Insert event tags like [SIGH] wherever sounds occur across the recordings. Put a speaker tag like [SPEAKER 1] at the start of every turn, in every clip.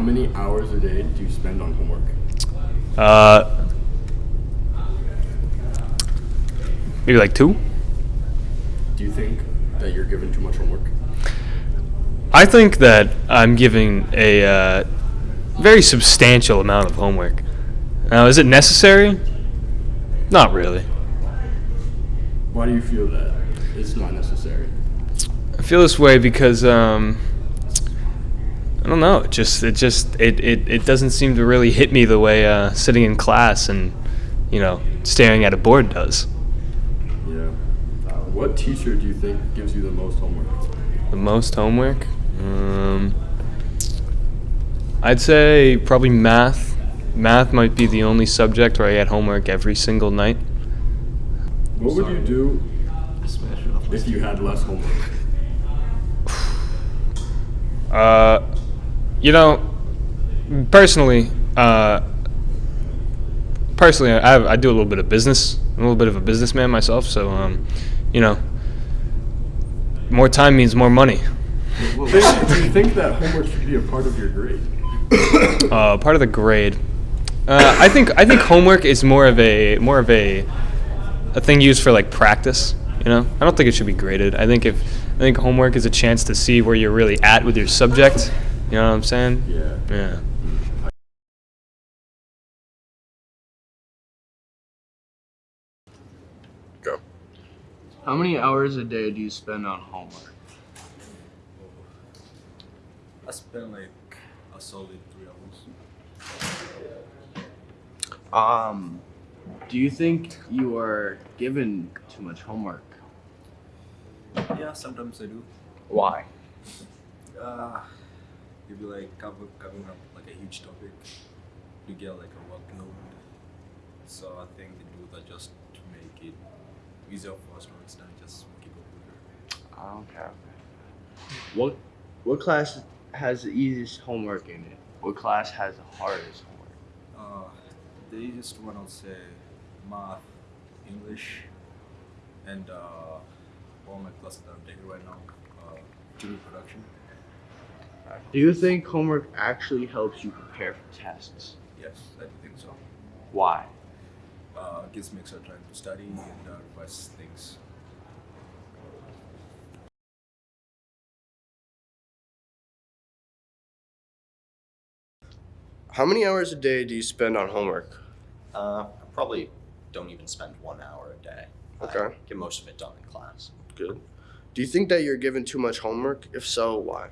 [SPEAKER 1] many hours a day do you spend on homework?
[SPEAKER 2] Uh, maybe like two.
[SPEAKER 1] Do you think that you're given too much homework?
[SPEAKER 2] I think that I'm giving a uh, very substantial amount of homework. Now, is it necessary? Not really.
[SPEAKER 1] Why do you feel that it's not necessary?
[SPEAKER 2] I feel this way because um, don't know. It just it just it, it, it doesn't seem to really hit me the way uh, sitting in class and you know staring at a board does.
[SPEAKER 1] Yeah. Uh, what teacher do you think gives you the most homework?
[SPEAKER 2] The most homework? Um, I'd say probably math. Math might be the only subject where I get homework every single night.
[SPEAKER 1] What would you do if you had less homework?
[SPEAKER 2] Uh, you know, personally, uh, personally, I, I do a little bit of business. I'm a little bit of a businessman myself, so um, you know, more time means more money.
[SPEAKER 1] Think- do you think that homework should be a part of your grade? [COUGHS]
[SPEAKER 2] Uh, part of the grade. Uh, I think I think homework is more of a more of a a thing used for like practice. You know, I don't think it should be graded. I think if I think homework is a chance to see where you're really at with your subject. You know what I'm saying?
[SPEAKER 1] Yeah.
[SPEAKER 2] Yeah.
[SPEAKER 1] Go.
[SPEAKER 3] How many hours a day do you spend on homework?
[SPEAKER 4] I spend like a solid three hours.
[SPEAKER 3] Um, do you think you are given too much homework?
[SPEAKER 4] Yeah, sometimes I do.
[SPEAKER 3] Why?
[SPEAKER 4] Uh, maybe like cover, covering up like a huge topic to get like a workload. So I think they do that just to make it easier for us to understand, just keep up with it.
[SPEAKER 3] Okay. What what class has the easiest homework in it? What class has the hardest homework?
[SPEAKER 4] Uh, the easiest one I'll say math, English, and uh, all my classes that I'm taking right now, uh, TV production.
[SPEAKER 3] Do you think homework actually helps you prepare for tests?
[SPEAKER 4] Yes, I do think so.
[SPEAKER 3] Why?
[SPEAKER 4] Uh, gives me extra time to study and uh, revise things.
[SPEAKER 5] How many hours a day do you spend on homework?
[SPEAKER 6] Uh, I probably don't even spend one hour a day. I
[SPEAKER 5] Okay.
[SPEAKER 6] get most of it done in class.
[SPEAKER 5] Good. Do you think that you're given too much homework? If so, why?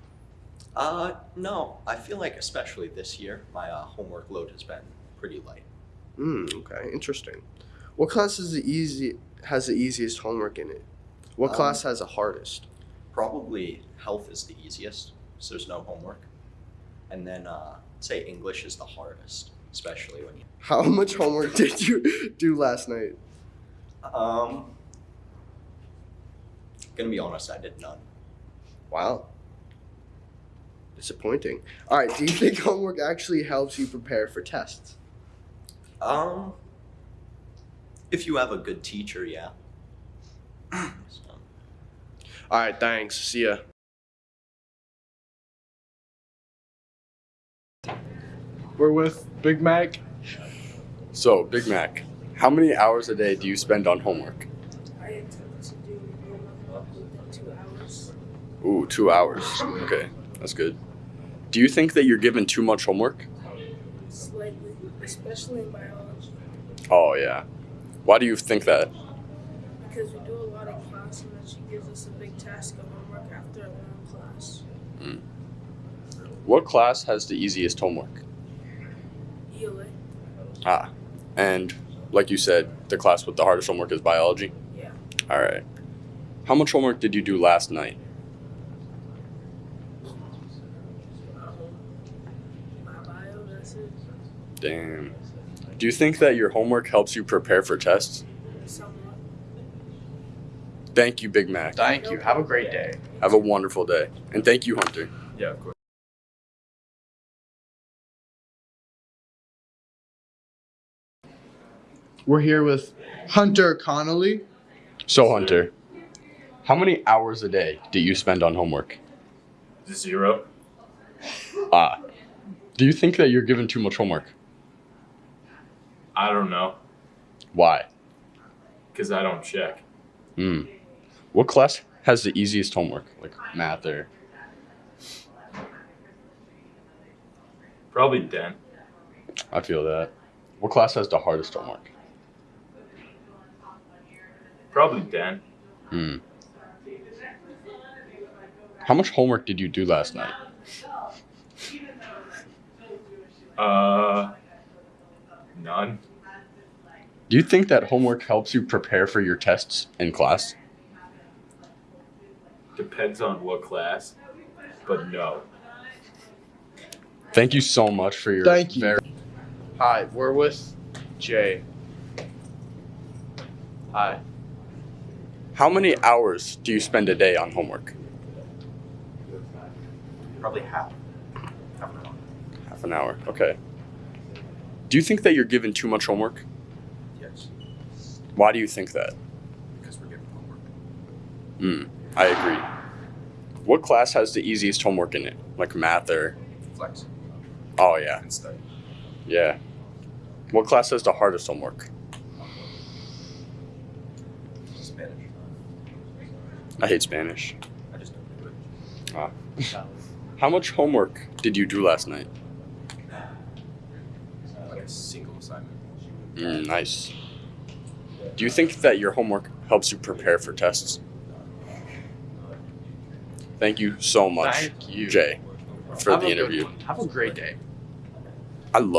[SPEAKER 6] Uh, no, I feel like especially this year, my uh, homework load has been pretty light.
[SPEAKER 5] Hmm. Okay. Interesting. What class is the easy has the easiest homework in it? What
[SPEAKER 6] Um,
[SPEAKER 5] class has the hardest?
[SPEAKER 6] Probably health is the easiest, so there's no homework. And then, uh, say English is the hardest, especially when you. [LAUGHS]
[SPEAKER 5] How much homework did you do last night?
[SPEAKER 6] Um, gonna be honest, I did none.
[SPEAKER 5] Wow. Disappointing. All right. Do you think [LAUGHS] homework actually helps you prepare for tests?
[SPEAKER 6] Um, if you have a good teacher, yeah. So. [CLEARS THROAT]
[SPEAKER 5] All right. Thanks. See ya.
[SPEAKER 7] We're with Big Mac.
[SPEAKER 1] So, Big Mac, how many hours a day do you spend on homework?
[SPEAKER 8] I intend to do two hours.
[SPEAKER 1] Ooh, two hours. Okay, that's good. Do you think that you're given too much homework?
[SPEAKER 8] Slightly, especially in biology,
[SPEAKER 1] Oh, yeah. Why do you think that?
[SPEAKER 8] because we do a lot in class and then she gives us a big task of homework after a long class.
[SPEAKER 1] What class has the easiest homework?
[SPEAKER 8] ELA,
[SPEAKER 1] Ah, and like you said, the class with the hardest homework is biology?
[SPEAKER 8] yeah,
[SPEAKER 1] All right. How much homework did you do last night?
[SPEAKER 8] um, my bio, that's it.
[SPEAKER 1] Damn. Do you think that your homework helps you prepare for tests? Thank you, Big Mac.
[SPEAKER 3] Thank you. Have a great day.
[SPEAKER 1] Have a wonderful day. And thank you, Hunter.
[SPEAKER 4] Yeah, of course.
[SPEAKER 7] We're here with Hunter Connolly.
[SPEAKER 1] So, Hunter, how many hours a day do you spend on homework?
[SPEAKER 9] Zero.
[SPEAKER 1] Ah. Do you think that you're given too much homework?
[SPEAKER 9] I don't know,
[SPEAKER 1] Why?
[SPEAKER 9] because I don't check.
[SPEAKER 1] Hmm. What class has the easiest homework? Like math or
[SPEAKER 9] Probably Den.
[SPEAKER 1] I feel that. What class has the hardest homework?
[SPEAKER 9] Probably Den.
[SPEAKER 1] Hmm. How much homework did you do last night?
[SPEAKER 9] Uh, none.
[SPEAKER 1] Do you think that homework helps you prepare for your tests in class?
[SPEAKER 9] Depends on what class, but no.
[SPEAKER 1] Thank you so much for your
[SPEAKER 7] Thank you.
[SPEAKER 1] very
[SPEAKER 3] Hi, we're with Jay. Hi.
[SPEAKER 1] How many hours do you spend a day on homework?
[SPEAKER 6] Probably half. Half an hour.
[SPEAKER 1] Half an hour. Okay. Do you think that you're given too much homework?
[SPEAKER 6] Yes.
[SPEAKER 1] Why do you think that?
[SPEAKER 6] Because we're given homework.
[SPEAKER 1] Hmm. I agree. What class has the easiest homework in it? Like math or
[SPEAKER 6] Flex.
[SPEAKER 1] Oh yeah.
[SPEAKER 6] And study.
[SPEAKER 1] Yeah. What class has the hardest homework?
[SPEAKER 6] Spanish.
[SPEAKER 1] I hate Spanish.
[SPEAKER 6] I just don't do it.
[SPEAKER 1] Ah. How much homework did you do last night?
[SPEAKER 4] Like a single assignment.
[SPEAKER 1] Mm, nice. Do you think that your homework helps you prepare for tests? Thank you so much,
[SPEAKER 3] Thank you.
[SPEAKER 1] Jay, for
[SPEAKER 3] Have
[SPEAKER 1] the interview.
[SPEAKER 3] Have a great day.
[SPEAKER 1] I love